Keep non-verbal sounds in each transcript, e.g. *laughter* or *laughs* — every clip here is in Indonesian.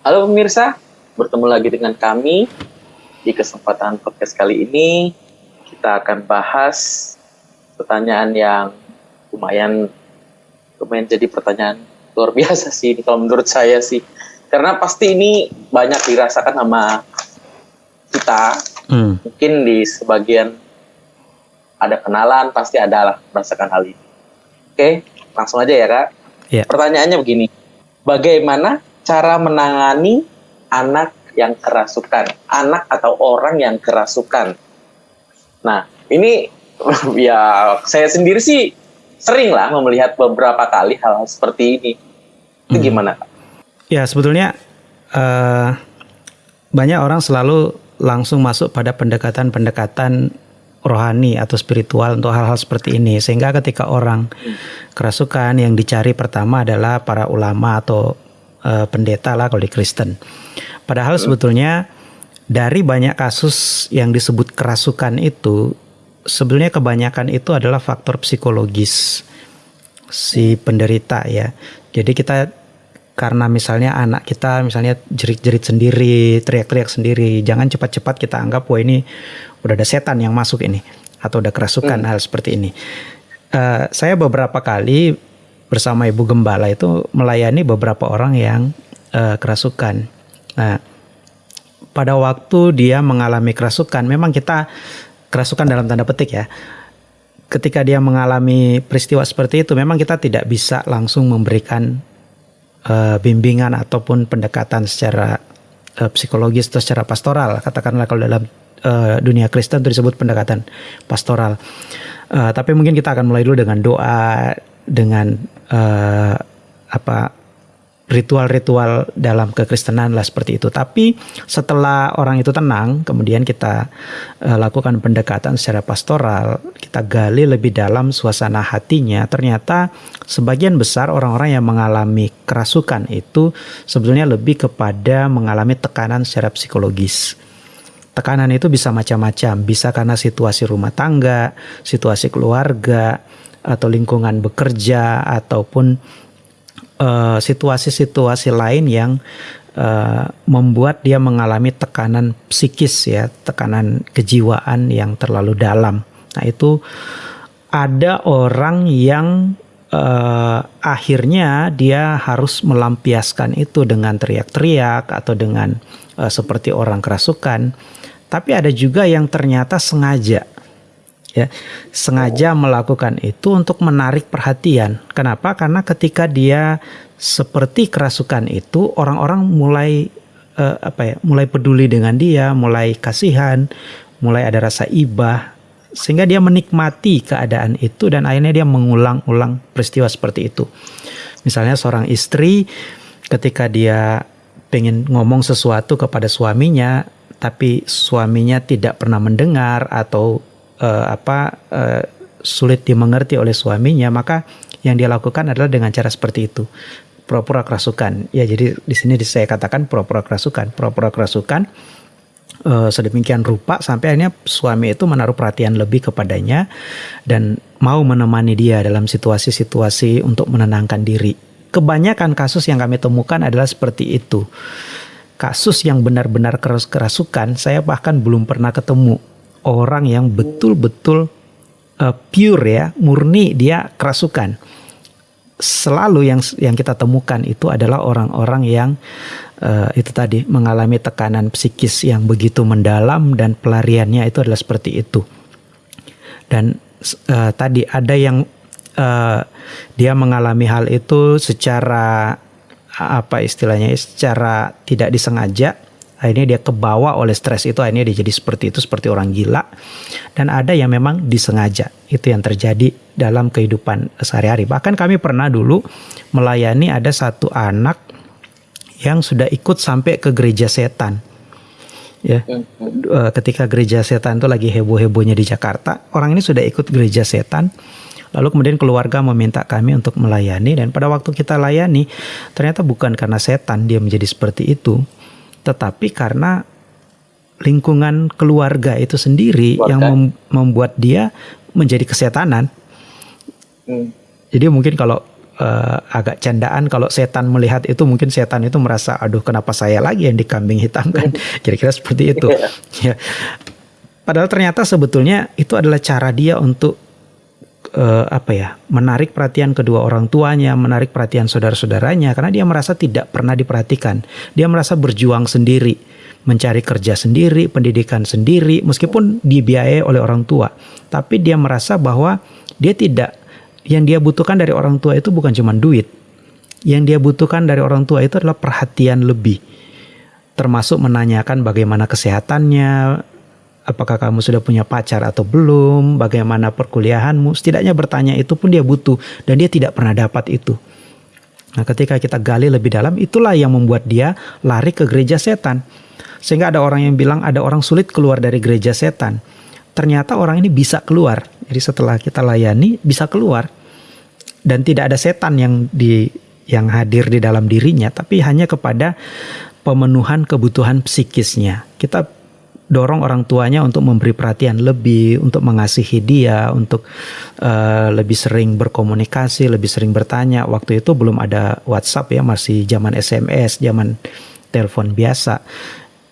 Halo pemirsa, bertemu lagi dengan kami di kesempatan podcast kali ini. Kita akan bahas pertanyaan yang lumayan lumayan jadi pertanyaan luar *laughs* biasa sih kalau menurut saya sih. Karena pasti ini banyak dirasakan sama kita. Hmm. Mungkin di sebagian ada kenalan, pasti ada lah merasakan hal ini. Oke, langsung aja ya kak. Yeah. Pertanyaannya begini, bagaimana cara menangani anak yang kerasukan, anak atau orang yang kerasukan? Nah, ini *laughs* ya saya sendiri sih sering lah melihat beberapa kali hal, hal seperti ini. Itu hmm. gimana kak? Ya sebetulnya uh, banyak orang selalu langsung masuk pada pendekatan-pendekatan rohani atau spiritual untuk hal-hal seperti ini sehingga ketika orang kerasukan yang dicari pertama adalah para ulama atau uh, pendeta lah kalau di Kristen. Padahal sebetulnya dari banyak kasus yang disebut kerasukan itu sebenarnya kebanyakan itu adalah faktor psikologis si penderita ya. Jadi kita karena misalnya anak kita misalnya jerit-jerit sendiri, teriak-teriak sendiri, jangan cepat-cepat kita anggap wah ini udah ada setan yang masuk ini atau udah kerasukan hmm. hal seperti ini. Uh, saya beberapa kali bersama ibu gembala itu melayani beberapa orang yang uh, kerasukan. Nah, pada waktu dia mengalami kerasukan, memang kita kerasukan dalam tanda petik ya. Ketika dia mengalami peristiwa seperti itu, memang kita tidak bisa langsung memberikan uh, bimbingan ataupun pendekatan secara uh, psikologis atau secara pastoral. Katakanlah kalau dalam uh, dunia Kristen itu disebut pendekatan pastoral. Uh, tapi mungkin kita akan mulai dulu dengan doa, dengan uh, apa ritual-ritual dalam kekristenan lah seperti itu. Tapi setelah orang itu tenang, kemudian kita uh, lakukan pendekatan secara pastoral, kita gali lebih dalam suasana hatinya. Ternyata sebagian besar orang-orang yang mengalami kerasukan itu sebetulnya lebih kepada mengalami tekanan secara psikologis. Tekanan itu bisa macam-macam, bisa karena situasi rumah tangga, situasi keluarga, atau lingkungan bekerja, ataupun eh, situasi-situasi uh, lain yang uh, membuat dia mengalami tekanan psikis ya, tekanan kejiwaan yang terlalu dalam. Nah itu ada orang yang uh, akhirnya dia harus melampiaskan itu dengan teriak-teriak atau dengan uh, seperti orang kerasukan tapi ada juga yang ternyata sengaja ya sengaja melakukan itu untuk menarik perhatian. Kenapa? Karena ketika dia seperti kerasukan itu orang-orang mulai uh, apa ya, mulai peduli dengan dia, mulai kasihan, mulai ada rasa ibah sehingga dia menikmati keadaan itu dan akhirnya dia mengulang-ulang peristiwa seperti itu. Misalnya seorang istri ketika dia pengen ngomong sesuatu kepada suaminya tapi suaminya tidak pernah mendengar atau uh, apa uh, sulit dimengerti oleh suaminya, maka yang dia lakukan adalah dengan cara seperti itu. Pura-pura kerasukan. Ya, jadi di sini saya katakan pura-pura kerasukan. Pura-pura kerasukan uh, sedemikian rupa sampai akhirnya suami itu menaruh perhatian lebih kepadanya dan mau menemani dia dalam situasi-situasi untuk menenangkan diri. Kebanyakan kasus yang kami temukan adalah seperti itu kasus yang benar-benar keras kerasukan, saya bahkan belum pernah ketemu orang yang betul-betul uh, pure ya, murni dia kerasukan. Selalu yang yang kita temukan itu adalah orang-orang yang uh, itu tadi mengalami tekanan psikis yang begitu mendalam dan pelariannya itu adalah seperti itu. Dan uh, tadi ada yang uh, dia mengalami hal itu secara apa istilahnya secara tidak disengaja akhirnya dia kebawa oleh stres itu akhirnya dia jadi seperti itu seperti orang gila. Dan ada yang memang disengaja. Itu yang terjadi dalam kehidupan sehari-hari. Bahkan kami pernah dulu melayani ada satu anak yang sudah ikut sampai ke gereja setan. Ya hmm. ketika gereja setan itu lagi heboh-hebohnya di Jakarta orang ini sudah ikut gereja setan. Lalu kemudian keluarga meminta kami untuk melayani. Dan pada waktu kita layani ternyata bukan karena setan dia menjadi seperti itu, tetapi karena lingkungan keluarga itu sendiri keluarga. yang mem membuat dia menjadi kesetanan. Hmm. Jadi mungkin kalau uh, agak candaan kalau setan melihat itu mungkin setan itu merasa aduh kenapa saya lagi yang dikambing hitamkan *laughs* kira-kira seperti itu ya padahal ternyata sebetulnya itu adalah cara dia untuk uh, apa ya menarik perhatian kedua orang tuanya menarik perhatian saudara-saudaranya karena dia merasa tidak pernah diperhatikan dia merasa berjuang sendiri mencari kerja sendiri pendidikan sendiri meskipun dibiayai oleh orang tua tapi dia merasa bahwa dia tidak yang dia butuhkan dari orang tua itu bukan cuma duit. Yang dia butuhkan dari orang tua itu adalah perhatian lebih. Termasuk menanyakan bagaimana kesehatannya, apakah kamu sudah punya pacar atau belum, bagaimana perkuliahanmu. Setidaknya bertanya itu pun dia butuh dan dia tidak pernah dapat itu. Nah, ketika kita gali lebih dalam, itulah yang membuat dia lari ke gereja setan. Sehingga ada orang yang bilang ada orang sulit keluar dari gereja setan ternyata orang ini bisa keluar. Jadi setelah kita layani bisa keluar dan tidak ada setan yang di yang hadir di dalam dirinya, tapi hanya kepada pemenuhan kebutuhan psikisnya. Kita dorong orang tuanya untuk memberi perhatian lebih, untuk mengasihi dia, untuk uh, lebih sering berkomunikasi, lebih sering bertanya. Waktu itu belum ada WhatsApp ya, masih zaman SMS, zaman telepon biasa.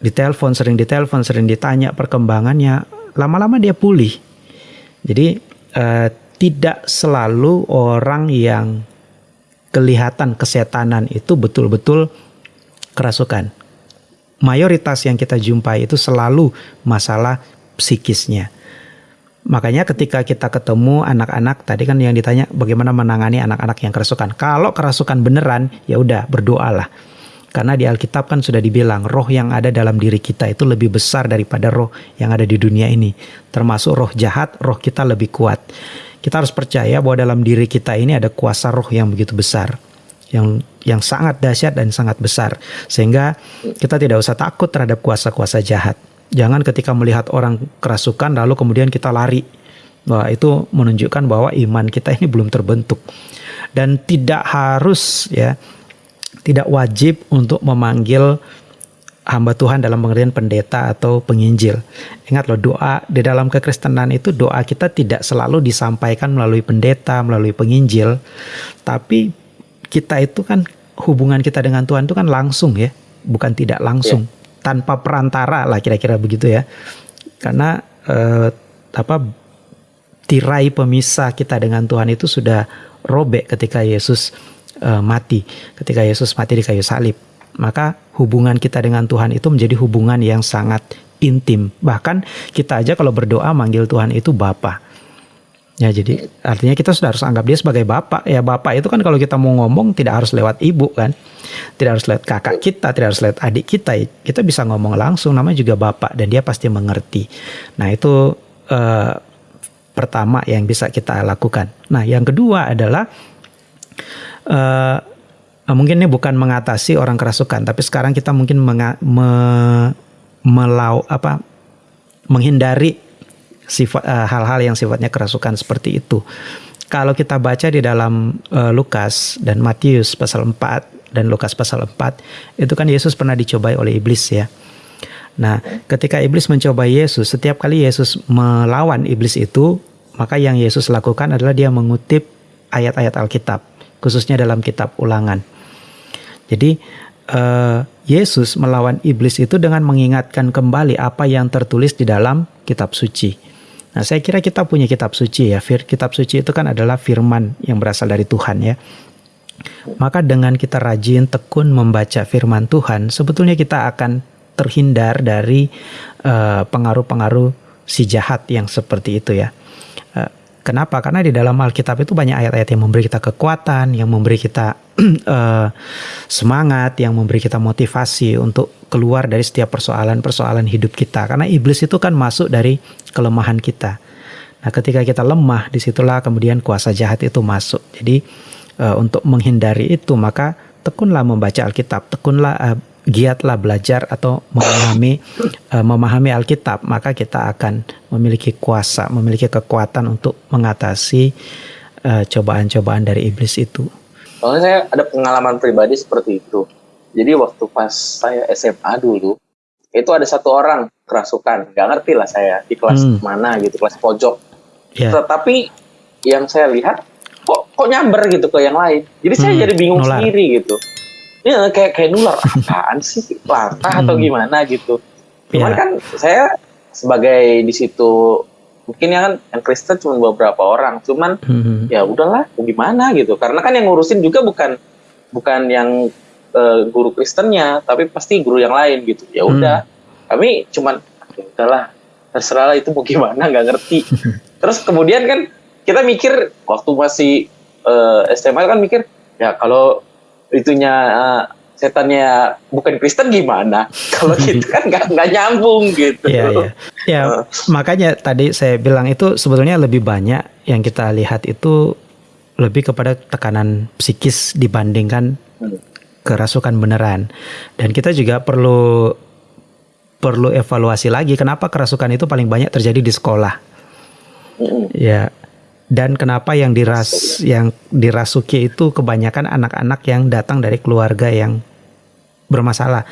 Ditelepon, sering ditelepon, sering ditanya perkembangannya lama-lama dia pulih. Jadi uh, tidak selalu orang yang kelihatan kesetanan itu betul-betul kerasukan. Mayoritas yang kita jumpai itu selalu masalah psikisnya. Makanya ketika kita ketemu anak-anak tadi kan yang ditanya bagaimana menangani anak-anak yang kerasukan. Kalau kerasukan beneran ya udah berdoalah karena di Alkitab kan sudah dibilang roh yang ada dalam diri kita itu lebih besar daripada roh yang ada di dunia ini. Termasuk roh jahat, roh kita lebih kuat. Kita harus percaya bahwa dalam diri kita ini ada kuasa roh yang begitu besar. Yang yang sangat dahsyat dan sangat besar. Sehingga kita tidak usah takut terhadap kuasa-kuasa jahat. Jangan ketika melihat orang kerasukan lalu kemudian kita lari. Wah, itu menunjukkan bahwa iman kita ini belum terbentuk. Dan tidak harus ya tidak wajib untuk memanggil hamba Tuhan dalam pengertian pendeta atau penginjil. Ingat loh doa di dalam kekristenan itu doa kita tidak selalu disampaikan melalui pendeta, melalui penginjil, tapi kita itu kan hubungan kita dengan Tuhan itu kan langsung ya, bukan tidak langsung, yeah. tanpa perantara lah kira-kira begitu ya. Karena eh, apa tirai pemisah kita dengan Tuhan itu sudah robek ketika Yesus uh, mati, ketika Yesus mati di kayu salib. Maka hubungan kita dengan Tuhan itu menjadi hubungan yang sangat intim. Bahkan kita aja kalau berdoa manggil Tuhan itu Bapa. Ya jadi artinya kita sudah harus anggap dia sebagai bapak. Ya bapak itu kan kalau kita mau ngomong tidak harus lewat ibu kan. Tidak harus lewat kakak kita, tidak harus lewat adik kita. Kita bisa ngomong langsung namanya juga bapak dan dia pasti mengerti. Nah itu uh, pertama yang bisa kita lakukan. Nah yang kedua adalah uh, mungkin ini bukan mengatasi orang kerasukan, tapi sekarang kita mungkin menga, me, melau apa menghindari sifat eh, hal-hal yang sifatnya kerasukan seperti itu. Kalau kita baca di dalam uh, Lukas dan Matius pasal 4 dan Lukas pasal 4 itu kan Yesus pernah dicobai oleh iblis ya. Nah, ketika iblis mencoba Yesus, setiap kali Yesus melawan iblis itu, maka yang Yesus lakukan adalah dia mengutip ayat-ayat Alkitab khususnya dalam kitab Ulangan. Jadi uh, Yesus melawan iblis itu dengan mengingatkan kembali apa yang tertulis di dalam kitab suci. Nah, saya kira kita punya kitab suci ya. Fir, kitab suci itu kan adalah firman yang berasal dari Tuhan ya. Maka dengan kita rajin tekun membaca firman Tuhan, sebetulnya kita akan terhindar dari eh, pengaruh-pengaruh uh, si jahat yang seperti itu ya. Kenapa? Karena di dalam Alkitab itu banyak ayat-ayat yang memberi kita kekuatan, yang memberi kita uh, *clears throat* semangat, yang memberi kita motivasi untuk keluar dari setiap persoalan-persoalan hidup kita. Karena iblis itu kan masuk dari kelemahan kita. Nah, ketika kita lemah, di situlah kemudian kuasa jahat itu masuk. Jadi uh, untuk menghindari itu, maka tekunlah membaca Alkitab, tekunlah uh, giatlah belajar atau memahami uh, *coughs* memahami Alkitab, maka kita akan memiliki kuasa, memiliki kekuatan untuk mengatasi cobaan eh, cobaan-cobaan dari iblis itu. Soalnya saya ada pengalaman pribadi seperti itu. Jadi waktu pas saya SMA dulu, itu ada satu orang kerasukan, nggak ngerti lah saya di kelas hmm. mana gitu, kelas pojok. Yeah. Tetapi yang saya lihat kok kok nyamber gitu ke yang lain. Jadi saya Hmm, jadi bingung nular. sendiri gitu. Ya kayak kayak nular apaan sih latah atau Hmm. gimana gitu. Cuman Iya. kan saya sebagai di situ mungkin yang kan yang Kristen cuma beberapa orang, cuman Mhm. ya udahlah gimana gitu. Karena kan yang ngurusin juga bukan bukan yang eh, guru Kristennya, tapi pasti guru yang lain gitu. Ya udah, kami cuman ya udahlah terserah lah itu mau gimana nggak ngerti. *laughs* Terus kemudian kan kita mikir waktu masih eh, SMA kan mikir ya kalau itunya eh, setannya bukan Kristen gimana? *laughs* Kalau gitu kan nggak nggak nyambung gitu. Iya, iya. Ya, makanya tadi saya bilang itu sebetulnya lebih banyak yang kita lihat itu lebih kepada tekanan psikis dibandingkan Hmm. kerasukan beneran. Dan kita juga perlu perlu evaluasi lagi kenapa kerasukan itu paling banyak terjadi di sekolah. Mm-mm. Ya. Dan kenapa yang diras yang dirasuki itu kebanyakan anak-anak yang datang dari keluarga yang bermasalah.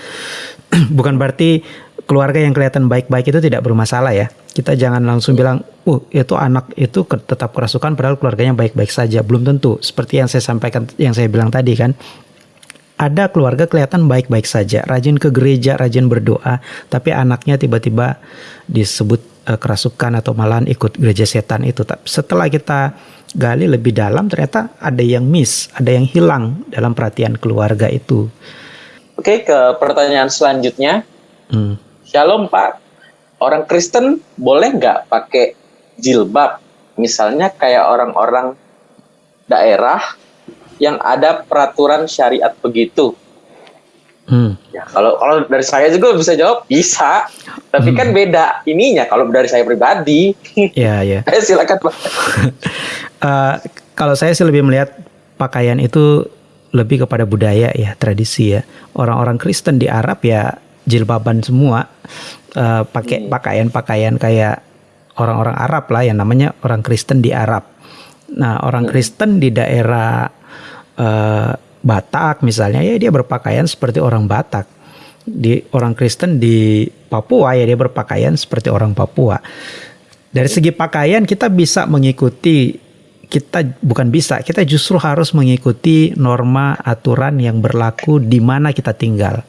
*clears throat* Bukan berarti keluarga yang kelihatan baik-baik itu tidak bermasalah ya. Kita jangan langsung bilang, "Uh, itu anak itu tetap kerasukan padahal keluarganya baik-baik saja." Belum tentu. Seperti yang saya sampaikan yang saya bilang tadi kan. Ada keluarga kelihatan baik-baik saja, rajin ke gereja, rajin berdoa, tapi anaknya tiba-tiba disebut eh, kerasukan atau malahan ikut gereja setan itu. Tapi Setelah kita gali lebih dalam, ternyata ada yang miss, ada yang hilang dalam perhatian keluarga itu. Oke, ke pertanyaan selanjutnya. Hmm. Shalom Pak, orang Kristen boleh nggak pakai jilbab? Misalnya kayak orang-orang daerah yang ada peraturan syariat begitu. Hmm. Ya kalau kalau dari saya juga bisa jawab bisa, tapi kan beda ininya. Kalau dari saya pribadi, Ya, ya. *laughs* Eh, silakan Pak. *laughs* Eh, kalau saya sih lebih melihat pakaian itu lebih kepada budaya ya tradisi ya orang-orang Kristen di Arab ya jilbaban semua Eh, pakai pakaian-pakaian kayak orang-orang Arab lah yang namanya orang Kristen di Arab. Nah orang Kristen di daerah eh, Batak misalnya ya dia berpakaian seperti orang Batak. Di orang Kristen di Papua ya dia berpakaian seperti orang Papua. Dari segi pakaian kita bisa mengikuti kita bukan bisa, kita justru harus mengikuti norma aturan yang berlaku di mana kita tinggal.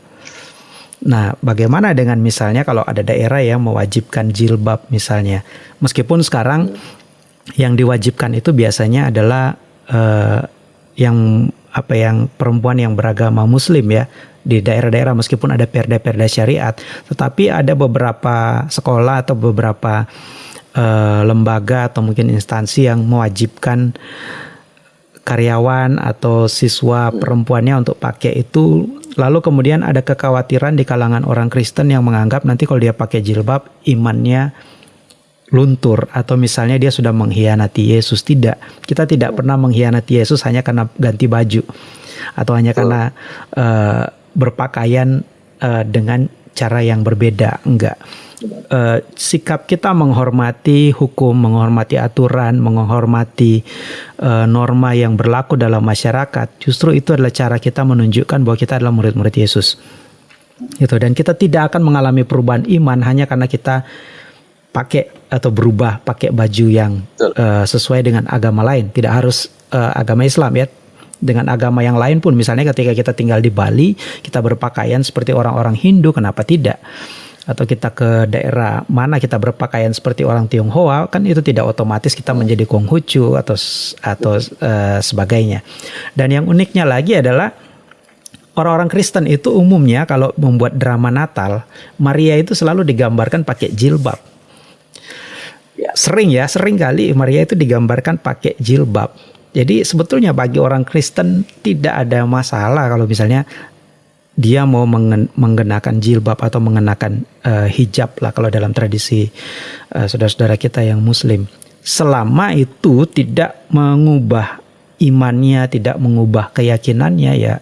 Nah, bagaimana dengan misalnya kalau ada daerah yang mewajibkan jilbab misalnya, meskipun sekarang yang diwajibkan itu biasanya adalah eh, yang apa yang perempuan yang beragama Muslim ya di daerah-daerah meskipun ada perda-perda syariat, tetapi ada beberapa sekolah atau beberapa eh, lembaga atau mungkin instansi yang mewajibkan karyawan atau siswa perempuannya untuk pakai itu. Lalu kemudian ada kekhawatiran di kalangan orang Kristen yang menganggap nanti kalau dia pakai jilbab imannya luntur atau misalnya dia sudah mengkhianati Yesus. Tidak. Kita tidak pernah mengkhianati Yesus hanya karena ganti baju atau hanya karena eh, berpakaian eh, dengan cara yang berbeda. Enggak. Eh, sikap kita menghormati hukum, menghormati aturan, menghormati eh, norma yang berlaku dalam masyarakat, justru itu adalah cara kita menunjukkan bahwa kita adalah murid-murid Yesus. Gitu. Dan kita tidak akan mengalami perubahan iman hanya karena kita pakai atau berubah pakai baju yang Betul. eh, sesuai dengan agama lain, tidak harus eh, agama Islam ya. Dengan agama yang lain pun misalnya ketika kita tinggal di Bali, kita berpakaian seperti orang-orang Hindu, kenapa tidak? atau kita ke daerah mana kita berpakaian seperti orang Tionghoa kan itu tidak otomatis kita menjadi Konghucu atau atau eh, sebagainya. Dan yang uniknya lagi adalah orang-orang Kristen itu umumnya kalau membuat drama Natal, Maria itu selalu digambarkan pakai jilbab. Ya. Sering ya, sering kali Maria itu digambarkan pakai jilbab. Jadi sebetulnya bagi orang Kristen tidak ada masalah kalau misalnya dia mau mengen- mengenakan jilbab atau mengenakan eh, hijab lah kalau dalam tradisi eh, saudara-saudara kita yang muslim. Selama itu tidak mengubah imannya, tidak mengubah keyakinannya ya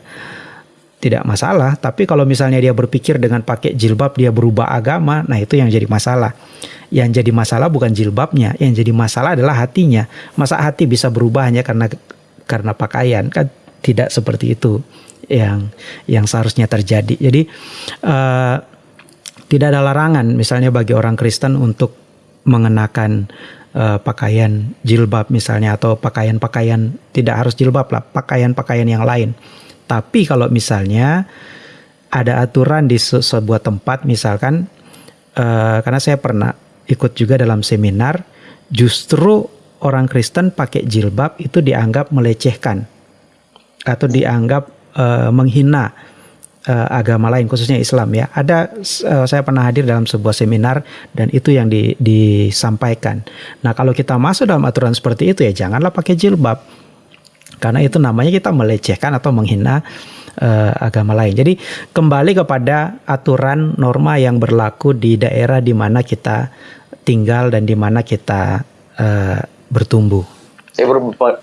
tidak masalah. Tapi kalau misalnya dia berpikir dengan pakai jilbab dia berubah agama, nah itu yang jadi masalah. Yang jadi masalah bukan jilbabnya, yang jadi masalah adalah hatinya. Masa hati bisa berubah hanya karena karena pakaian kan tidak seperti itu yang yang seharusnya terjadi. Jadi eh, tidak ada larangan misalnya bagi orang Kristen untuk mengenakan uh, pakaian jilbab misalnya atau pakaian-pakaian tidak harus jilbab lah, pakaian-pakaian yang lain. Tapi kalau misalnya ada aturan di se sebuah tempat misalkan uh, karena saya pernah ikut juga dalam seminar justru orang Kristen pakai jilbab itu dianggap melecehkan atau dianggap uh, menghina uh, agama lain khususnya Islam ya. Ada uh, saya pernah hadir dalam sebuah seminar dan itu yang di, disampaikan. Nah, kalau kita masuk dalam aturan seperti itu ya janganlah pakai jilbab. Karena itu namanya kita melecehkan atau menghina uh, agama lain. Jadi kembali kepada aturan norma yang berlaku di daerah di mana kita tinggal dan di mana kita uh, bertumbuh. Saya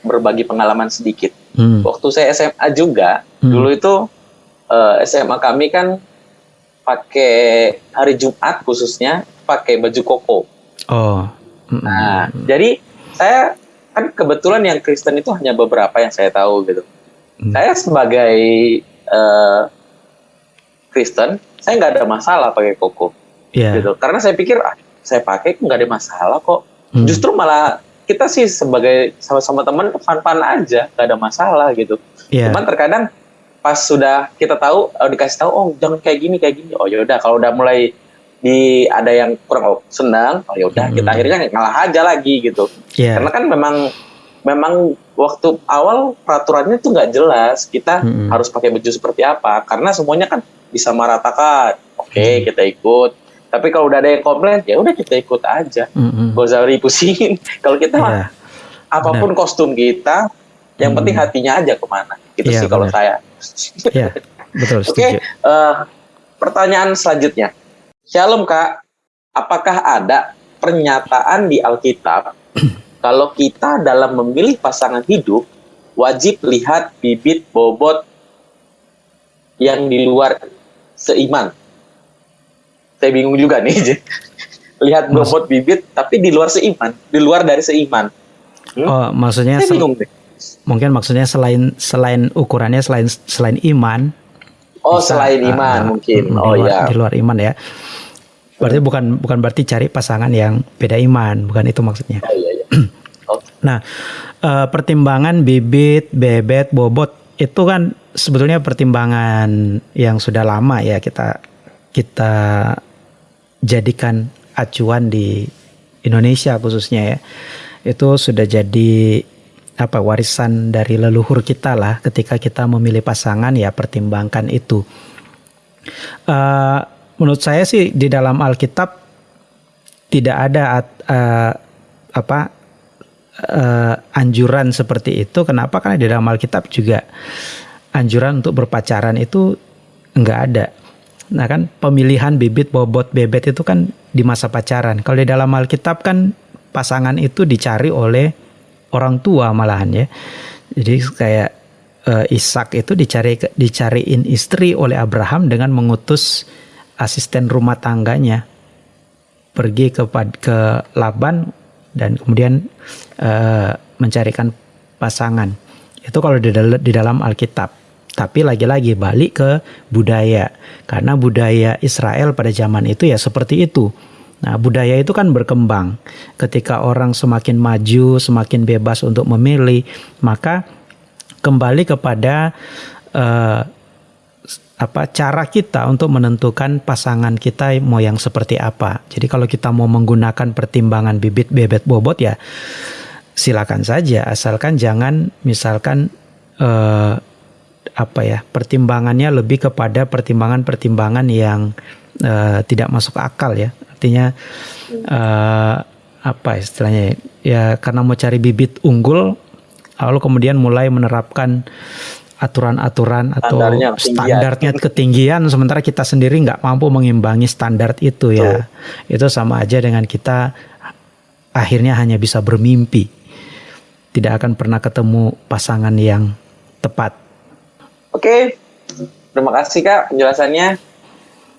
berbagi pengalaman sedikit. Hmm. Waktu saya SMA juga, hmm. dulu itu uh, eh, SMA kami kan pakai hari Jumat khususnya pakai baju koko. Oh. Nah, jadi saya kan kebetulan yang Kristen itu hanya beberapa yang saya tahu gitu. Mm. Saya sebagai uh, Kristen, saya nggak ada masalah pakai koko, yeah. gitu. Karena saya pikir ah, saya pakai nggak ada masalah kok. Mm. Justru malah kita sih sebagai sama-sama teman fan-fan aja, nggak ada masalah gitu. Yeah. Cuman terkadang pas sudah kita tahu uh, dikasih tahu oh jangan kayak gini kayak gini oh yaudah kalau udah mulai di ada yang kurang senang oh yaudah hmm. kita akhirnya ngalah aja lagi gitu yeah. karena kan memang memang waktu awal peraturannya tuh nggak jelas kita hmm. harus pakai baju seperti apa karena semuanya kan bisa meratakan oke okay, hmm. kita ikut tapi kalau udah ada yang komplain ya udah kita ikut aja hmm. gak usah pusingin *laughs* kalau kita yeah. apa pun Benar. kostum kita yang hmm. penting hatinya aja ke mana gitu yeah, sih kalau saya Ya, betul. *laughs* Oke, okay, uh, eh, pertanyaan selanjutnya. Shalom kak, apakah ada pernyataan di Alkitab *clears throat* kalau kita dalam memilih pasangan hidup wajib lihat bibit bobot yang di luar seiman? Saya bingung juga nih. *laughs* lihat bobot bibit tapi di luar seiman, di luar dari seiman. Hmm? Oh, maksudnya saya bingung deh mungkin maksudnya selain selain ukurannya selain selain iman oh bisa, selain iman uh, mungkin oh ya di luar iman ya berarti bukan bukan berarti cari pasangan yang beda iman bukan itu maksudnya oh, iya, iya. *clears throat* Oh. nah uh, pertimbangan bibit bebet bobot itu kan sebetulnya pertimbangan yang sudah lama ya kita kita jadikan acuan di Indonesia khususnya ya itu sudah jadi apa warisan dari leluhur kita lah ketika kita memilih pasangan ya pertimbangkan itu. Uh, menurut saya sih di dalam Alkitab tidak ada uh, apa uh, anjuran seperti itu. Kenapa? Karena di dalam Alkitab juga anjuran untuk berpacaran itu enggak ada. Nah kan pemilihan bibit bobot bebet itu kan di masa pacaran. Kalau di dalam Alkitab kan pasangan itu dicari oleh orang tua malahan ya. Jadi kayak uh, Ishak itu dicari dicariin istri oleh Abraham dengan mengutus asisten rumah tangganya pergi ke ke Laban dan kemudian uh, mencarikan pasangan. Itu kalau di, di dalam Alkitab. Tapi lagi-lagi balik ke budaya. Karena budaya Israel pada zaman itu ya seperti itu Nah, budaya itu kan berkembang. Ketika orang semakin maju, semakin bebas untuk memilih, maka kembali kepada uh, apa cara kita untuk menentukan pasangan kita mau yang seperti apa. Jadi kalau kita mau menggunakan pertimbangan bibit bebet bobot ya silakan saja asalkan jangan misalkan uh, apa ya pertimbangannya lebih kepada pertimbangan-pertimbangan yang uh, tidak masuk akal ya artinya uh, apa istilahnya ya karena mau cari bibit unggul lalu kemudian mulai menerapkan aturan-aturan atau standarnya, standarnya ketinggian sementara kita sendiri nggak mampu mengimbangi standar itu ya. Itu sama aja dengan kita akhirnya hanya bisa bermimpi. Tidak akan pernah ketemu pasangan yang tepat. Oke. Terima kasih kak penjelasannya.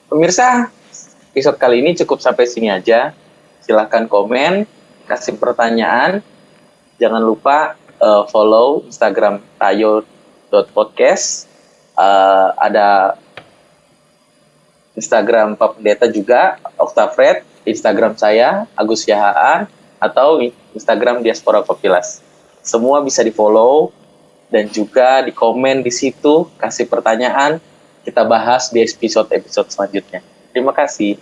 Pemirsa episode kali ini cukup sampai sini aja. Silahkan komen, kasih pertanyaan. Jangan lupa uh, follow Instagram tayo.podcast. Uh, ada Instagram Pak Pendeta juga, Oktafred. Instagram saya, Agus Yahaan. atau Instagram Diaspora Kopilas. Semua bisa di-follow dan juga di komen di situ, kasih pertanyaan, kita bahas di episode-episode selanjutnya. Terima kasih.